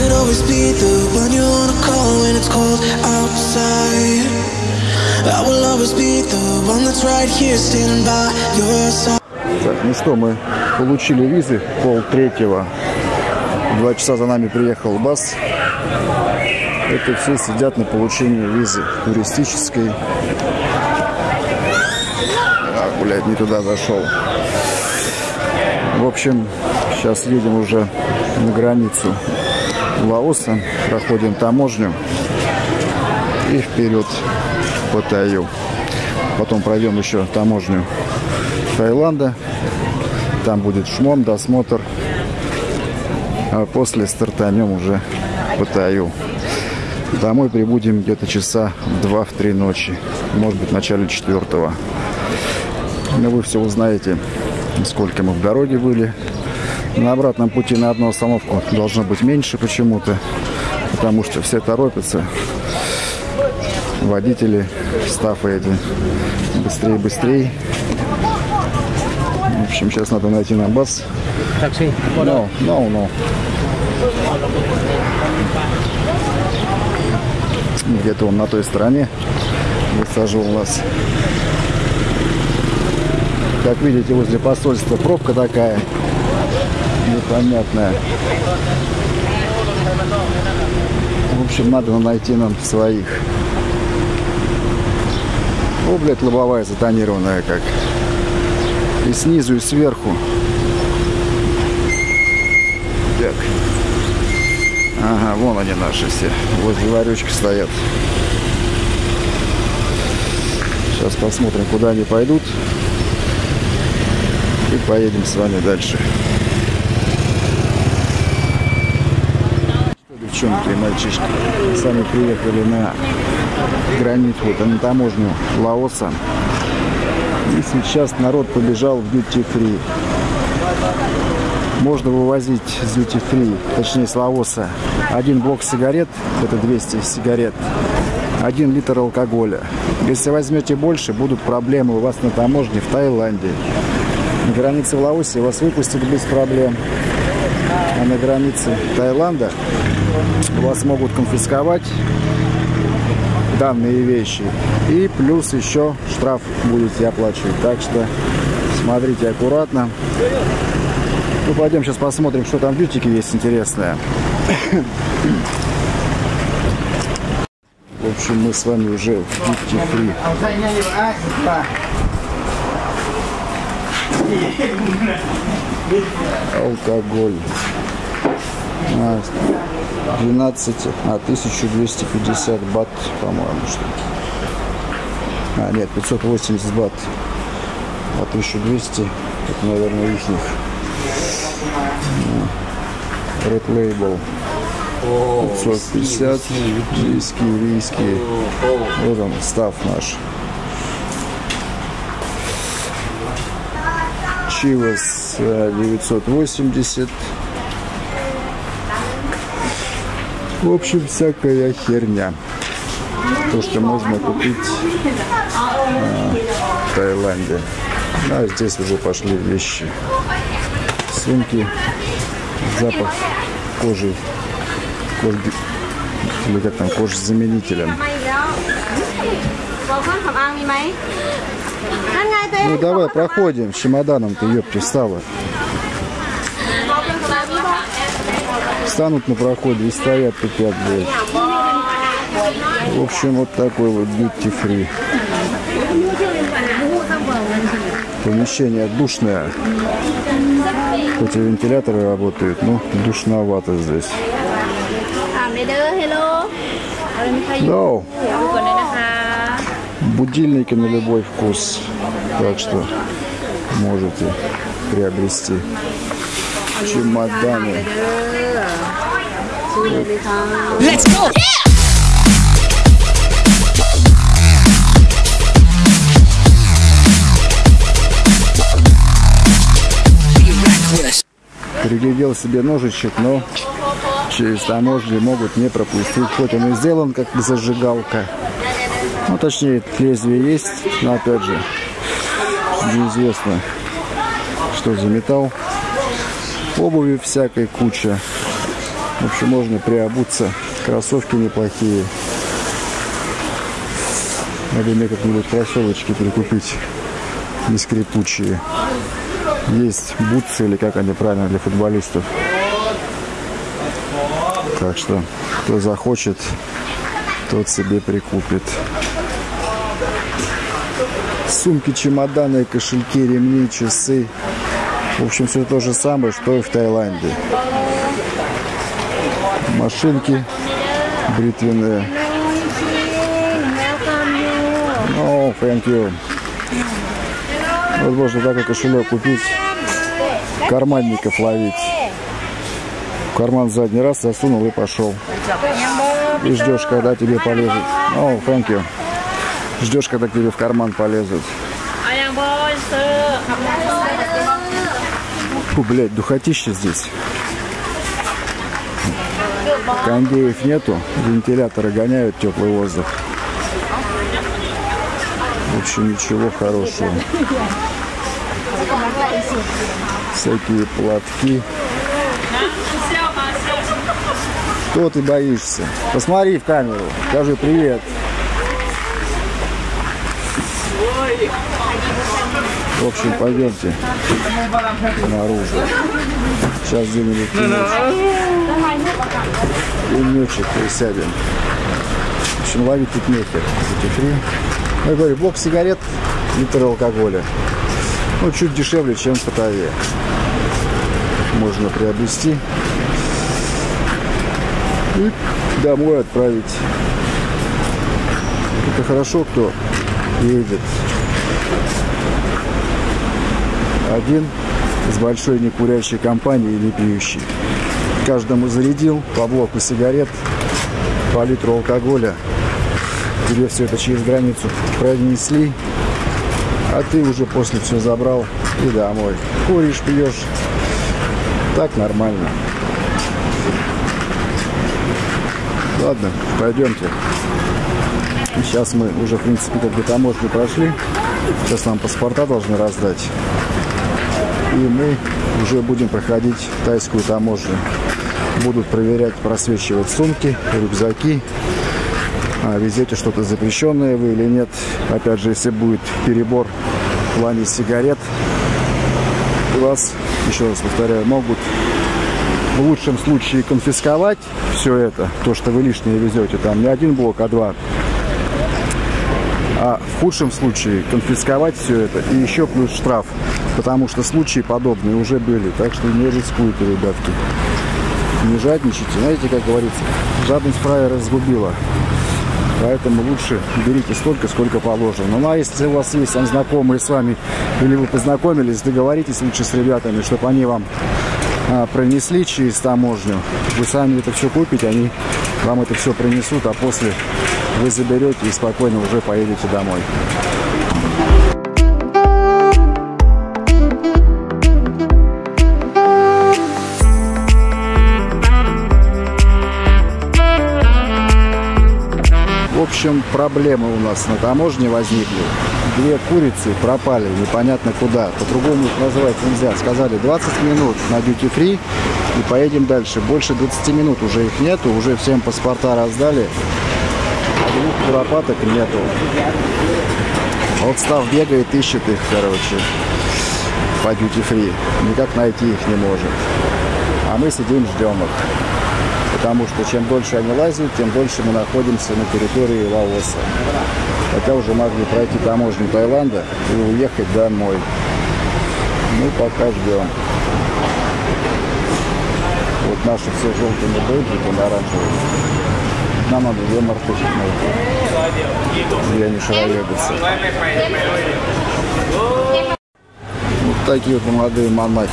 could always be the one you wanna call when it's cold outside. I will always be the one that's right here standing by your side. Так, ну что, мы получили визы пол третьего. Два часа за нами приехал бас. Это все сидят на получении визы туристической. А, блядь, не туда зашел. В общем, сейчас едем уже на границу Лаоса, проходим таможню и вперед по Таю. Потом пройдем еще таможню Таиланда. Там будет шмон, досмотр. А после стартанем уже по Таю. Домой прибудем где-то часа два в три ночи. Может быть, в начале четвертого. Но вы все узнаете, сколько мы в дороге были. На обратном пути на одну остановку должно быть меньше почему-то. Потому что все торопятся. Водители, стафы эти. Быстрее, быстрее. В общем, сейчас надо найти на бас. Taxi. No, no, no. Где-то он на той стороне высаживал нас. Как видите, возле посольства пробка такая непонятная. В общем, надо найти нам своих. О, блядь, лобовая затонированная как. И снизу, и сверху. Так. Ага, вон они наши все. Возле ларечки стоят. Сейчас посмотрим, куда они пойдут. И поедем с вами дальше. Девчонки мальчишки, сами приехали на границу, вот, на таможню Лаоса. И сейчас народ побежал в duty free. Можно вывозить с duty free, точнее с Лаоса, один блок сигарет, это 200 сигарет, один литр алкоголя. Если возьмете больше, будут проблемы у вас на таможне в Таиланде. На границе в Лаосе вас выпустят без проблем. А на границе Таиланда вас могут конфисковать данные вещи. И плюс еще штраф будете оплачивать. Так что смотрите аккуратно. Ну, пойдем сейчас посмотрим, что там в бютике есть интересное. В общем, мы с вами уже в Free. Алкоголь. А, 12, а 1250 бат, по-моему, что ли. А, нет, 580 бат. А 1200, это, наверное, их. Red Label. 550, виски, виски. Вот он, став наш. Чивас э, 980. В общем, всякая херня. То, что можно купить э, в Таиланде. А здесь уже пошли вещи. Сумки. Запах кожи. Кожи или как там, кожзаменителем. บอ ну давай, проходим. С чемоданом ты, ёпти, встала. Встанут на проходе и стоят тупят, блядь. В общем, вот такой вот duty free. Помещение душное. Хоть и вентиляторы работают, но душновато здесь. Да будильники на любой вкус. Так что можете приобрести чемоданы. Let's go! Yeah! Себе ножичек, но через таможню могут не пропустить. Хоть он и сделан как зажигалка. Ну, точнее, лезвие есть, но опять же, неизвестно, что за металл. Обуви всякой куча. В общем, можно приобуться. Кроссовки неплохие. Надо мне как-нибудь кроссовочки прикупить. Не скрипучие. Есть бутсы, или как они правильно, для футболистов. Так что, кто захочет, тот себе прикупит. Сумки, чемоданы, кошельки, ремни, часы. В общем, все то же самое, что и в Таиланде. Машинки бритвенные. Ну, thank you. Вот можно такой кошелек купить, карманников ловить. В карман задний раз засунул и пошел. И ждешь, когда тебе полезут. О, thank you. Ждешь, когда тебе в карман полезут. Фу, блядь, духотища здесь. Кондеев нету, вентиляторы гоняют теплый воздух. В общем, ничего хорошего. Всякие платки. Что ты боишься? Посмотри в камеру, скажи привет. В общем, пойдемте наружу. Сейчас где-нибудь пенечек присядем. В общем, ловить тут нехер. Duty Я говорю, блок сигарет, литр алкоголя. Ну, чуть дешевле, чем в Паттайе. Можно приобрести и домой отправить. Это хорошо, кто едет один с большой некурящей компанией или пьющий. Каждому зарядил по блоку сигарет, по литру алкоголя. Тебе все это через границу пронесли, а ты уже после все забрал и домой. Куришь, пьешь. Так нормально. Ладно, пойдемте. Сейчас мы уже, в принципе, как бы таможню прошли. Сейчас нам паспорта должны раздать. И мы уже будем проходить тайскую таможню. Будут проверять, просвечивать сумки, рюкзаки. А, везете что-то запрещенное вы или нет. Опять же, если будет перебор в плане сигарет, вас, еще раз повторяю, могут в лучшем случае конфисковать все это, то, что вы лишнее везете, там не один блок, а два а в худшем случае конфисковать все это и еще плюс штраф, потому что случаи подобные уже были, так что не рискуйте, ребятки. Не жадничайте, знаете, как говорится, жадность фраера разгубила. Поэтому лучше берите столько, сколько положено. Ну а если у вас есть там знакомые с вами, или вы познакомились, договоритесь лучше с ребятами, чтобы они вам пронесли через таможню. Вы сами это все купите, они вам это все принесут, а после вы заберете и спокойно уже поедете домой. В общем, проблемы у нас на таможне возникли. Две курицы пропали непонятно куда. По-другому их называть нельзя. Сказали 20 минут на duty free и поедем дальше. Больше 20 минут уже их нету. Уже всем паспорта раздали двух куропаток нету. Вот Став бегает, ищет их, короче, по duty free. Никак найти их не может. А мы сидим, ждем их. Потому что чем дольше они лазят, тем дольше мы находимся на территории Лаоса. Хотя уже могли пройти таможню Таиланда и уехать домой. Ну, пока ждем. Вот наши все желтыми бейджики, оранжевые. Нам надо две мартышек найти. Где они шароебятся. Вот такие вот молодые монахи.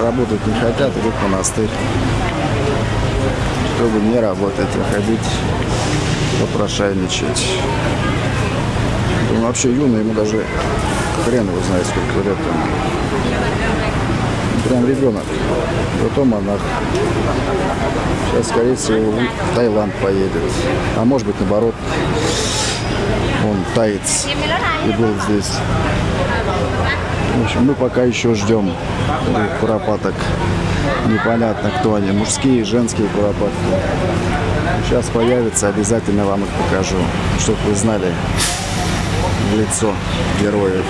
Работать не хотят, идут в монастырь. Чтобы не работать, а ходить попрошайничать. Он вообще юный, ему даже хрен его знает, сколько лет ему. Прям ребенок. Зато монах. Сейчас, скорее всего, в Таиланд поедет. А может быть, наоборот, он таец и был здесь. В общем, мы пока еще ждем куропаток. Непонятно, кто они, мужские, женские куропатки. Сейчас появится, обязательно вам их покажу, чтобы вы знали лицо героев.